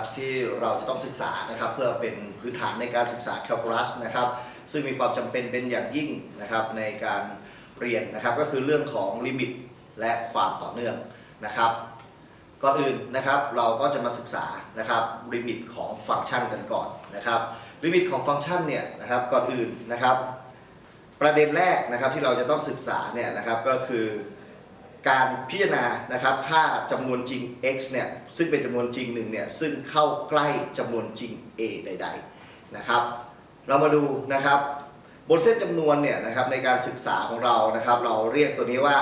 นะครับที่เราจะต้องศึกษานะครับเพื่อเป็นพื้นฐานในการศึกษาแคลคูลัสนะครับซึ่งมีความจำเป็นเป็นอย่างยิ่งนะครับในการเรียนนะครับก็คือเรื่องของลิมิตและความต่อเนื่องนะครับก่อนอื่นนะครับเราก็จะมาศึกษานะครับลิมิตของฟังก์ชันกันก่อนนะครับลิมิตของฟังก์ชันเนี่ยนะครับก่อนอื่นนะครับ ประเด็นแรกนะครับที่เราจะต้องศึกษาเนี่ยนะครับก็คือ การพิจารณานะครับค่าจำนวนจริง x เนี่ยซึ่งเป็นจำนวนจริงหนึ่งเนี่ยซึ่งเข้าใกล้จำนวนจริง a ใด ๆนะครับ เรามาดูนะครับบนเส้นจำนวนเนี่ยนะครับในการศึกษาของเรานะครับ เราเรียกตัวนี้ว่า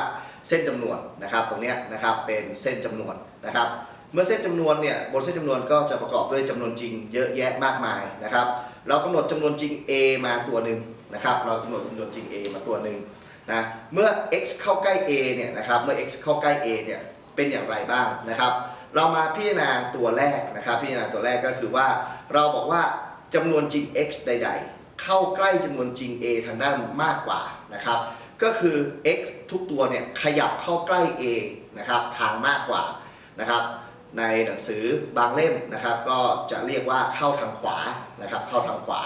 เส้นจำนวนนะครับ ตรงนี้นะครับเป็นเส้นจำนวนนะครับ เมื่อเส้นจำนวนเนี่ยบนเส้นจำนวนก็จะประกอบด้วยจำนวนจริงเยอะแยะมากมายนะครับ เรากำหนดจำนวนจริง a มาตัวหนึ่งนะครับ เรากำหนดจำนวนจริง a มาตัวหนึ่ง นะเมื่อ x เข้าใกล้ a เนี่ยนะครับเมื่อ x เข้าใกล้ a เนี่ยเป็นอย่างไรบ้างนะครับ เรามาพิจารณาตัวแรกนะครับ พิจารณาตัวแรกก็คือว่า เราบอกว่าจำนวนจริง x ใด ๆ เข้าใกล้จำนวนจริง a ทางด้านมากกว่านะครับก็คือ x ทุกตัวเนี่ยขยับเข้าใกล้ a นะครับทางมากกว่านะครับในหนังสือบางเล่มนะครับ ก็จะเรียกว่าเข้าทางขวานะครับเข้าทางขวา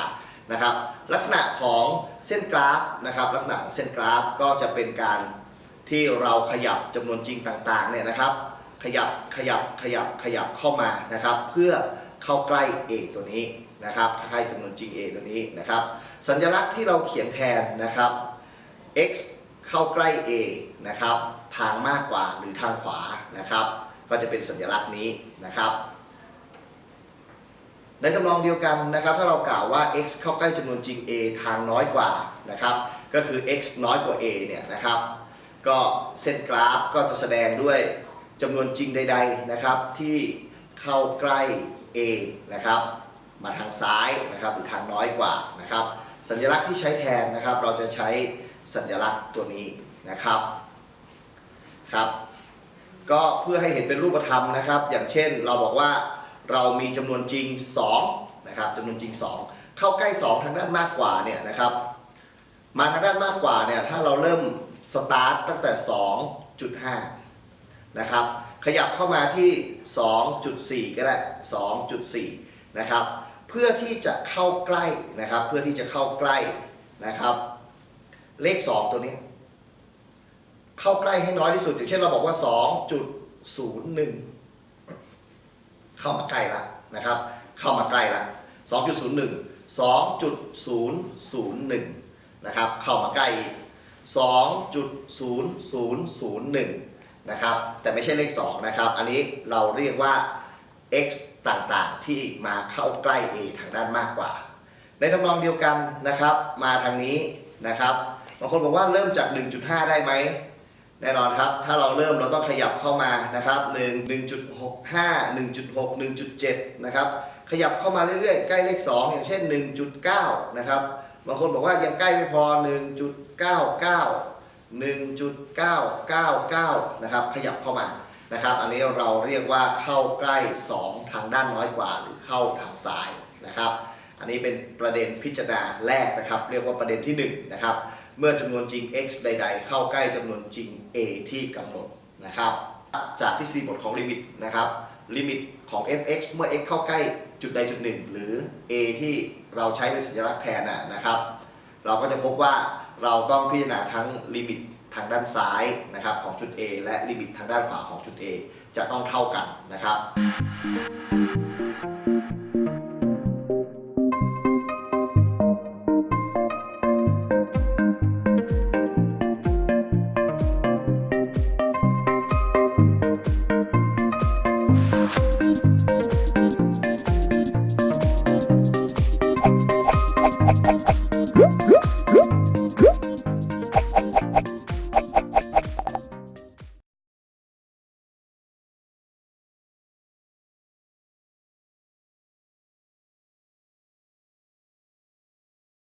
นะครับลักษณะของเส้นกราฟนะครับลักษณะของเส้นกราฟก็จะเป็นการที่เราขยับจำนวนจริงต่างๆเนี่ยนะครับ ขยับขยับขยับขยับเข้ามานะครับ เพื่อเข้าใกล้ a ตัวนี้นะครับใกล้จำนวนจริง a ตัวนี้นะครับ สัญลักษณ์ที่เราเขียนแทนนะครับ x เข้าใกล้ a นะครับ ทางมากกว่าหรือทางขวานะครับ ก็จะเป็นสัญลักษณ์นี้นะครับ ในทำนองเดียวกันนะครับถ้าเรากล่าวว่า x เข้าใกล้จำนวนจริง a ทางน้อยกว่านะครับก็คือ x น้อยกว่า a เนี่ยนะครับก็เส้นกราฟก็จะแสดงด้วยจำนวนจริงใด ๆนะครับ ที่เข้าใกล้ a นะครับมาทางซ้ายนะครับหรือทางน้อยกว่านะครับสัญลักษณ์ที่ใช้แทนนะครับ เราจะใช้สัญลักษณ์ตัวนี้นะครับครับ ก็เพื่อให้เห็นเป็นรูปธรรมนะครับ อย่างเช่นเราบอกว่า เรามีจำนวนจริง2นะครับจำนวนจริง 2 เข้าใกล้ 2 ทางด้านมากกว่าเนี่ยนะครับมาทางด้านมากกว่าเนี่ยถ้าเราเริ่มสตาร์ตตั้งแต่ 2.5นะครับขยับเข้ามาที่ 2.4 ก็ได้ 2.4 นะครับ เพื่อที่จะเข้าใกล้นะครับ เพื่อที่จะเข้าใกล้นะครับ เลข 2 ตัวนี้ เข้าใกล้ให้น้อยที่สุด อย่างเช่นเราบอกว่า 2.01 เข้ามาใกล้ละนะครับ เข้ามาใกล้ละ2.01 2.001 นะครับ เข้ามาใกล้อีก2.0001 นะครับ แต่ไม่ใช่เลข 2 นะครับ อันนี้เราเรียกว่า x ต่างๆ ที่มาเข้าใกล้ a ทางด้านมากกว่า ในทำนองเดียวกันนะครับ มาทางนี้นะครับ บางคนบอกว่าเริ่มจาก 1.5 ได้ไหม แน่นอนครับ ถ้าเราเริ่มเราต้องขยับเข้ามานะครับ1 1.65 1.6 1.7 นะครับ ขยับเข้ามาเรื่อยๆ ใกล้เลข 2 อย่างเช่น 1.9 นะครับ บางคนบอกว่ายังใกล้ไม่พอ 1.99 1.999 นะครับ ขยับเข้ามา นะครับ อันนี้เราเรียกว่าเข้าใกล้ 2 ทางด้านน้อยกว่า หรือเข้าทางซ้ายนะครับ อันนี้เป็นประเด็นพิจารณาแรกนะครับ เรียกว่าประเด็นที่ 1 นะครับ เมื่อจำนวนจริง x ใด ๆ เข้าใกล้จำนวนจริง a ที่กำหนดนะครับจากทฤษฎีบทของลิมิตนะครับลิมิตของ f(x) เมื่อ x เข้าใกล้จุดใดจุดหนึ่ง หรือ a ที่เราใช้เป็นสัญลักษณ์แทนนะนะครับ เราก็จะพบว่าเราต้องพิจารณาทั้งลิมิตทางด้านซ้ายนะครับของจุด A และลิมิตทางด้านขวาของจุด A จะต้องเท่ากันนะครับ